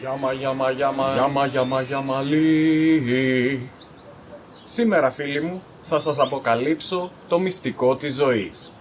Γιάμα, γιάμα, γιάμα, γιάμα, γιάμα, γιαμαλί. Σήμερα φίλοι μου θα σας αποκαλύψω το μυστικό της ζωής.